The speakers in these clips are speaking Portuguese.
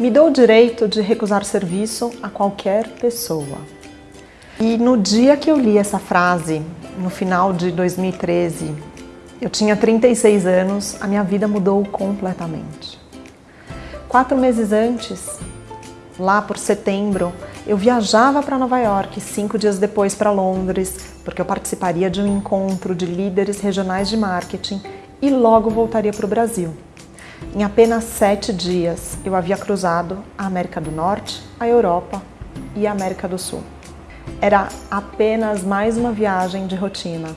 Me dou o direito de recusar serviço a qualquer pessoa. E no dia que eu li essa frase, no final de 2013, eu tinha 36 anos, a minha vida mudou completamente. Quatro meses antes, lá por setembro, eu viajava para Nova York, cinco dias depois para Londres, porque eu participaria de um encontro de líderes regionais de marketing e logo voltaria para o Brasil. Em apenas sete dias, eu havia cruzado a América do Norte, a Europa e a América do Sul. Era apenas mais uma viagem de rotina.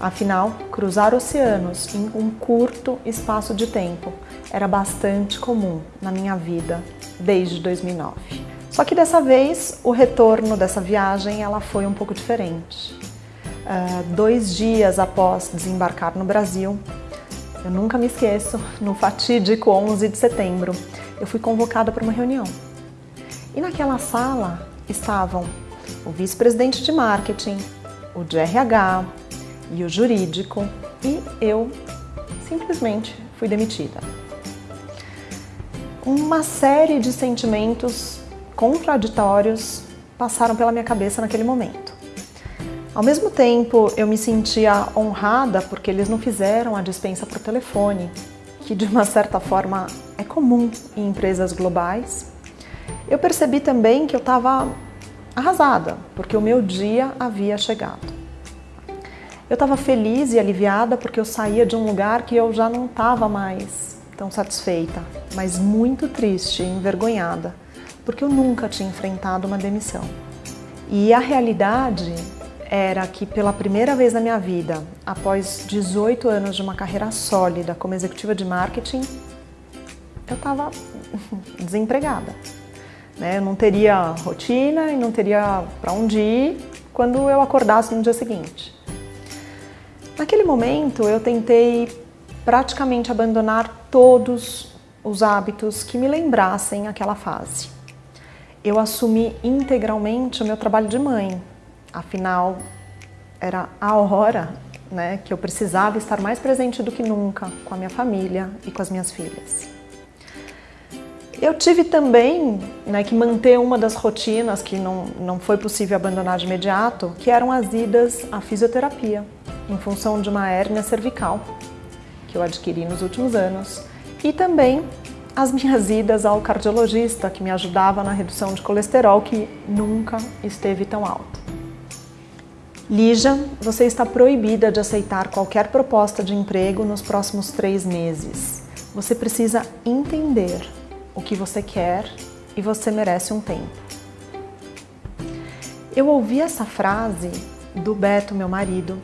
Afinal, cruzar oceanos em um curto espaço de tempo era bastante comum na minha vida desde 2009. Só que dessa vez, o retorno dessa viagem ela foi um pouco diferente. Uh, dois dias após desembarcar no Brasil, eu nunca me esqueço, no fatídico 11 de setembro, eu fui convocada para uma reunião. E naquela sala estavam o vice-presidente de marketing, o de RH e o jurídico, e eu simplesmente fui demitida. Uma série de sentimentos contraditórios passaram pela minha cabeça naquele momento. Ao mesmo tempo, eu me sentia honrada porque eles não fizeram a dispensa por telefone, que de uma certa forma é comum em empresas globais. Eu percebi também que eu estava arrasada, porque o meu dia havia chegado. Eu estava feliz e aliviada porque eu saía de um lugar que eu já não estava mais tão satisfeita, mas muito triste e envergonhada, porque eu nunca tinha enfrentado uma demissão. E a realidade era que pela primeira vez na minha vida, após 18 anos de uma carreira sólida como executiva de marketing, eu estava desempregada. Né? Eu não teria rotina e não teria para onde ir quando eu acordasse no dia seguinte. Naquele momento eu tentei praticamente abandonar todos os hábitos que me lembrassem aquela fase. Eu assumi integralmente o meu trabalho de mãe, Afinal, era a hora né, que eu precisava estar mais presente do que nunca com a minha família e com as minhas filhas. Eu tive também né, que manter uma das rotinas que não, não foi possível abandonar de imediato, que eram as idas à fisioterapia, em função de uma hérnia cervical que eu adquiri nos últimos anos, e também as minhas idas ao cardiologista, que me ajudava na redução de colesterol, que nunca esteve tão alto. Lígia, você está proibida de aceitar qualquer proposta de emprego nos próximos três meses. Você precisa entender o que você quer e você merece um tempo. Eu ouvi essa frase do Beto, meu marido,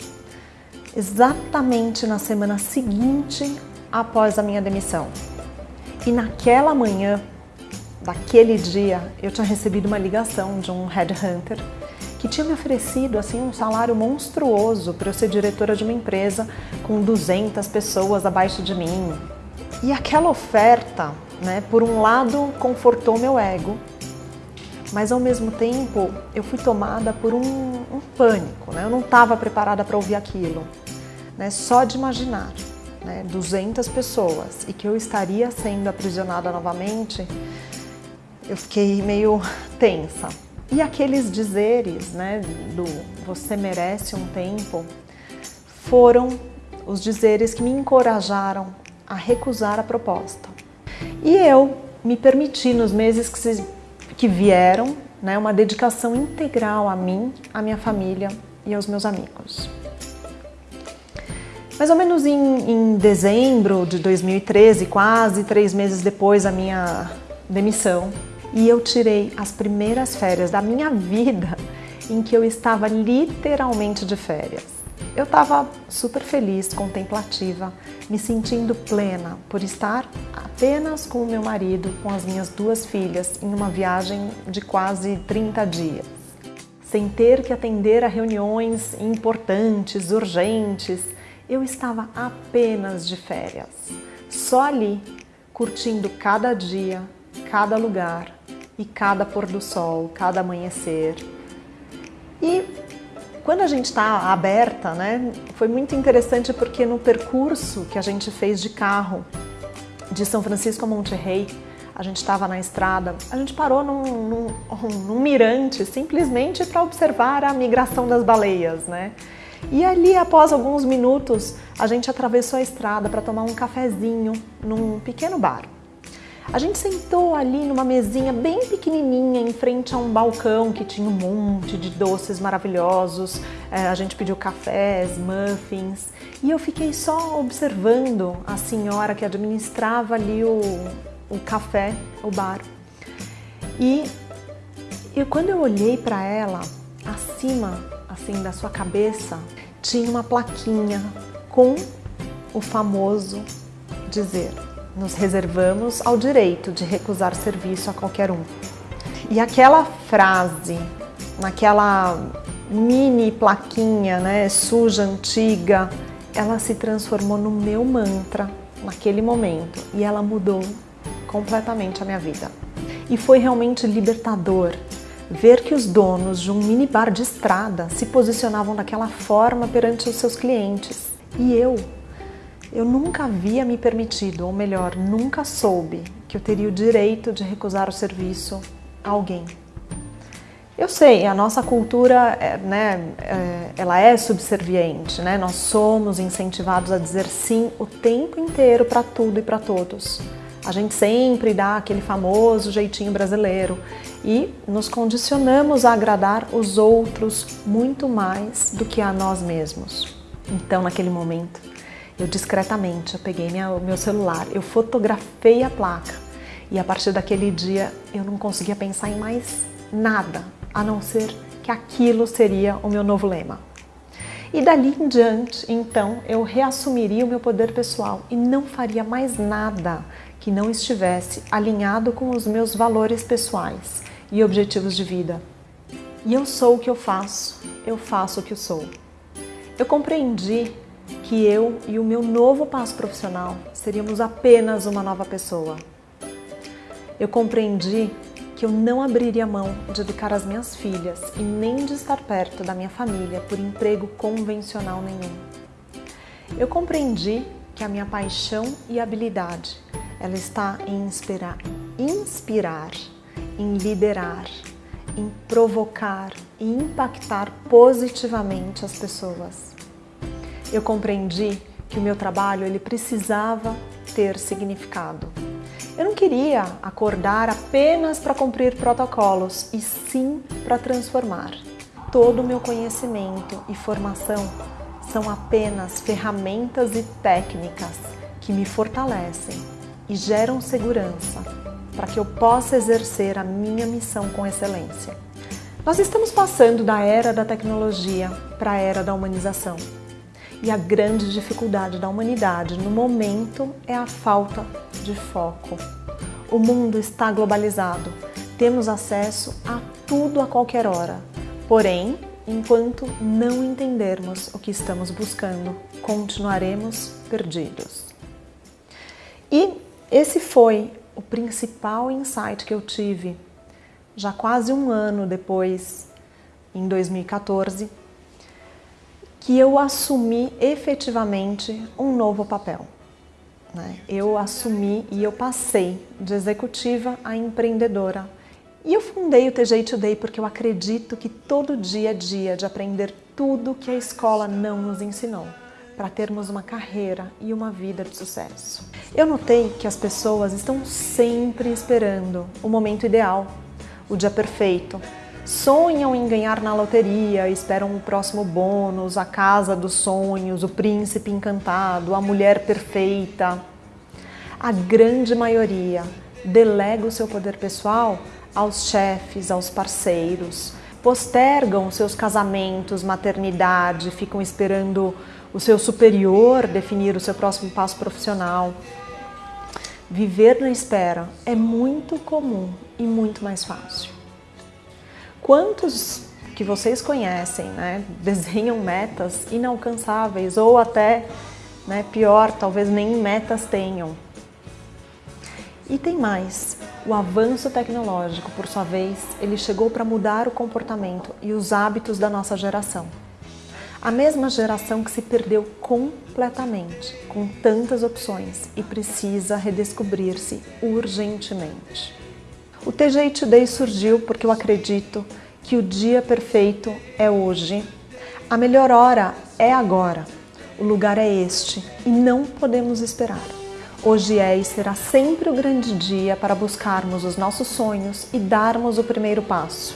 exatamente na semana seguinte após a minha demissão. E naquela manhã, daquele dia, eu tinha recebido uma ligação de um headhunter que tinha me oferecido assim um salário monstruoso para eu ser diretora de uma empresa com 200 pessoas abaixo de mim. E aquela oferta, né, por um lado, confortou meu ego, mas ao mesmo tempo eu fui tomada por um, um pânico, né? eu não estava preparada para ouvir aquilo. Né? Só de imaginar né, 200 pessoas e que eu estaria sendo aprisionada novamente, eu fiquei meio tensa. E aqueles dizeres, né, do você merece um tempo, foram os dizeres que me encorajaram a recusar a proposta. E eu me permiti nos meses que, se, que vieram, né, uma dedicação integral a mim, à minha família e aos meus amigos. Mais ou menos em, em dezembro de 2013, quase três meses depois da minha demissão, e eu tirei as primeiras férias da minha vida em que eu estava literalmente de férias. Eu estava super feliz, contemplativa, me sentindo plena por estar apenas com o meu marido, com as minhas duas filhas, em uma viagem de quase 30 dias. Sem ter que atender a reuniões importantes, urgentes, eu estava apenas de férias, só ali, curtindo cada dia, cada lugar, e cada pôr do sol, cada amanhecer. E quando a gente está aberta, né, foi muito interessante porque no percurso que a gente fez de carro de São Francisco a Monterrey, a gente estava na estrada, a gente parou num, num, num mirante simplesmente para observar a migração das baleias, né? E ali, após alguns minutos, a gente atravessou a estrada para tomar um cafezinho num pequeno bar. A gente sentou ali numa mesinha bem pequenininha em frente a um balcão que tinha um monte de doces maravilhosos. É, a gente pediu cafés, muffins e eu fiquei só observando a senhora que administrava ali o, o café, o bar. E, e quando eu olhei para ela, acima assim da sua cabeça, tinha uma plaquinha com o famoso dizer nos reservamos ao direito de recusar serviço a qualquer um. E aquela frase, naquela mini plaquinha, né, suja, antiga, ela se transformou no meu mantra naquele momento e ela mudou completamente a minha vida. E foi realmente libertador ver que os donos de um minibar de estrada se posicionavam daquela forma perante os seus clientes. E eu eu nunca havia me permitido, ou melhor, nunca soube que eu teria o direito de recusar o serviço a alguém. Eu sei, a nossa cultura, é, né, é, ela é subserviente, né? Nós somos incentivados a dizer sim o tempo inteiro para tudo e para todos. A gente sempre dá aquele famoso jeitinho brasileiro e nos condicionamos a agradar os outros muito mais do que a nós mesmos. Então, naquele momento, eu discretamente, eu peguei minha, meu celular, eu fotografei a placa e a partir daquele dia eu não conseguia pensar em mais nada, a não ser que aquilo seria o meu novo lema. E dali em diante, então, eu reassumiria o meu poder pessoal e não faria mais nada que não estivesse alinhado com os meus valores pessoais e objetivos de vida. E eu sou o que eu faço, eu faço o que eu sou. Eu compreendi que eu e o meu novo passo profissional seríamos apenas uma nova pessoa. Eu compreendi que eu não abriria mão de educar as minhas filhas e nem de estar perto da minha família por emprego convencional nenhum. Eu compreendi que a minha paixão e habilidade ela está em inspirar, inspirar, em liderar, em provocar e impactar positivamente as pessoas eu compreendi que o meu trabalho ele precisava ter significado. Eu não queria acordar apenas para cumprir protocolos, e sim para transformar. Todo o meu conhecimento e formação são apenas ferramentas e técnicas que me fortalecem e geram segurança para que eu possa exercer a minha missão com excelência. Nós estamos passando da era da tecnologia para a era da humanização. E a grande dificuldade da humanidade no momento é a falta de foco. O mundo está globalizado, temos acesso a tudo a qualquer hora. Porém, enquanto não entendermos o que estamos buscando, continuaremos perdidos. E esse foi o principal insight que eu tive já quase um ano depois, em 2014, que eu assumi efetivamente um novo papel. Né? Eu assumi e eu passei de executiva a empreendedora. E eu fundei o TJ Today porque eu acredito que todo dia é dia de aprender tudo que a escola não nos ensinou para termos uma carreira e uma vida de sucesso. Eu notei que as pessoas estão sempre esperando o momento ideal, o dia perfeito, sonham em ganhar na loteria, esperam o próximo bônus, a casa dos sonhos, o príncipe encantado, a mulher perfeita. A grande maioria delega o seu poder pessoal aos chefes, aos parceiros, postergam seus casamentos, maternidade, ficam esperando o seu superior definir o seu próximo passo profissional. Viver na espera é muito comum e muito mais fácil. Quantos que vocês conhecem né, desenham metas inalcançáveis ou até, né, pior, talvez nem metas tenham? E tem mais, o avanço tecnológico, por sua vez, ele chegou para mudar o comportamento e os hábitos da nossa geração. A mesma geração que se perdeu completamente, com tantas opções e precisa redescobrir-se urgentemente. O TGI Today surgiu porque eu acredito que o dia perfeito é hoje. A melhor hora é agora. O lugar é este e não podemos esperar. Hoje é e será sempre o grande dia para buscarmos os nossos sonhos e darmos o primeiro passo.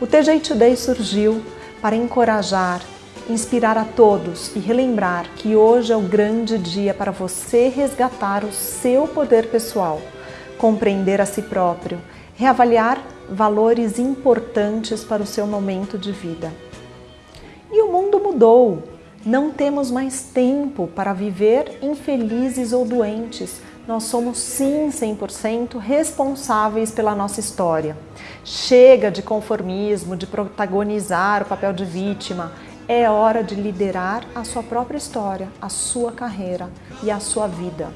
O TGI Today surgiu para encorajar, inspirar a todos e relembrar que hoje é o grande dia para você resgatar o seu poder pessoal, compreender a si próprio, reavaliar valores importantes para o seu momento de vida. E o mundo mudou. Não temos mais tempo para viver infelizes ou doentes. Nós somos sim 100% responsáveis pela nossa história. Chega de conformismo, de protagonizar o papel de vítima. É hora de liderar a sua própria história, a sua carreira e a sua vida.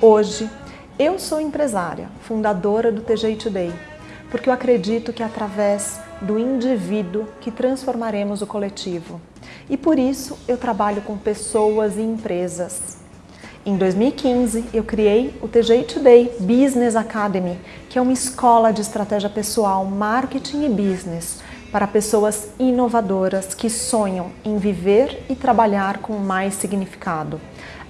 Hoje, eu sou empresária, fundadora do TGI Today, porque eu acredito que é através do indivíduo que transformaremos o coletivo. E por isso eu trabalho com pessoas e empresas. Em 2015, eu criei o TGI Today Business Academy, que é uma escola de estratégia pessoal, marketing e business para pessoas inovadoras que sonham em viver e trabalhar com mais significado,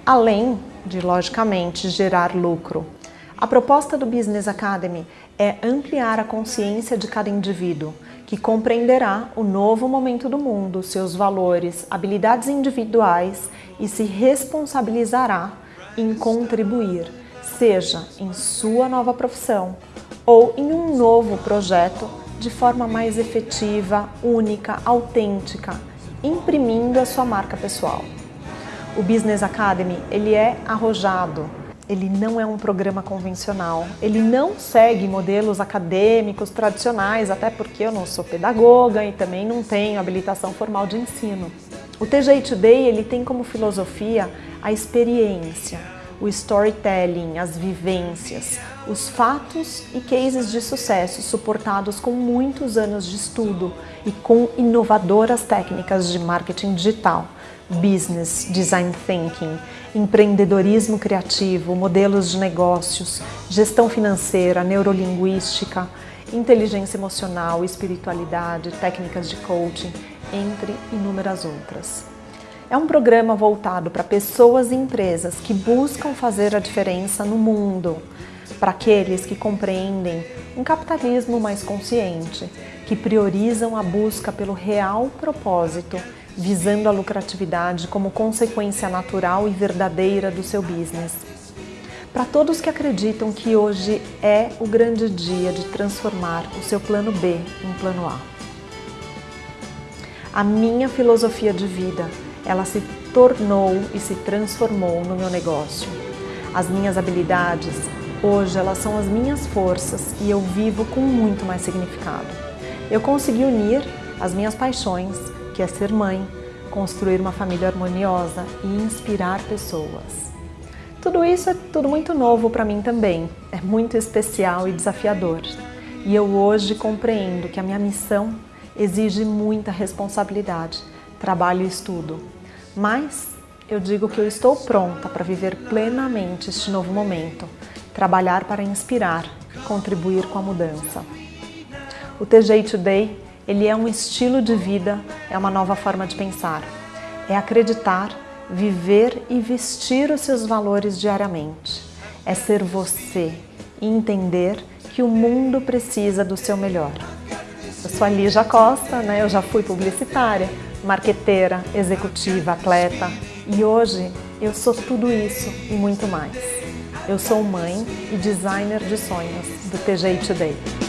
além de, logicamente, gerar lucro. A proposta do Business Academy é ampliar a consciência de cada indivíduo, que compreenderá o novo momento do mundo, seus valores, habilidades individuais e se responsabilizará em contribuir, seja em sua nova profissão ou em um novo projeto de forma mais efetiva, única, autêntica, imprimindo a sua marca pessoal. O Business Academy ele é arrojado, ele não é um programa convencional, ele não segue modelos acadêmicos tradicionais, até porque eu não sou pedagoga e também não tenho habilitação formal de ensino. O TGI Today ele tem como filosofia a experiência, o storytelling, as vivências, os fatos e cases de sucesso suportados com muitos anos de estudo e com inovadoras técnicas de marketing digital, business, design thinking, empreendedorismo criativo, modelos de negócios, gestão financeira, neurolinguística, inteligência emocional, espiritualidade, técnicas de coaching, entre inúmeras outras. É um programa voltado para pessoas e empresas que buscam fazer a diferença no mundo, para aqueles que compreendem um capitalismo mais consciente, que priorizam a busca pelo real propósito visando a lucratividade como consequência natural e verdadeira do seu business. Para todos que acreditam que hoje é o grande dia de transformar o seu plano B em plano A. A minha filosofia de vida, ela se tornou e se transformou no meu negócio. As minhas habilidades, hoje elas são as minhas forças e eu vivo com muito mais significado. Eu consegui unir as minhas paixões que é ser mãe, construir uma família harmoniosa e inspirar pessoas. Tudo isso é tudo muito novo para mim também, é muito especial e desafiador. E eu hoje compreendo que a minha missão exige muita responsabilidade, trabalho e estudo. Mas eu digo que eu estou pronta para viver plenamente este novo momento, trabalhar para inspirar, contribuir com a mudança. O TJ Today ele é um estilo de vida, é uma nova forma de pensar. É acreditar, viver e vestir os seus valores diariamente. É ser você e entender que o mundo precisa do seu melhor. Eu sou a Lígia Costa, né? eu já fui publicitária, marqueteira, executiva, atleta e hoje eu sou tudo isso e muito mais. Eu sou mãe e designer de sonhos do TGI Today.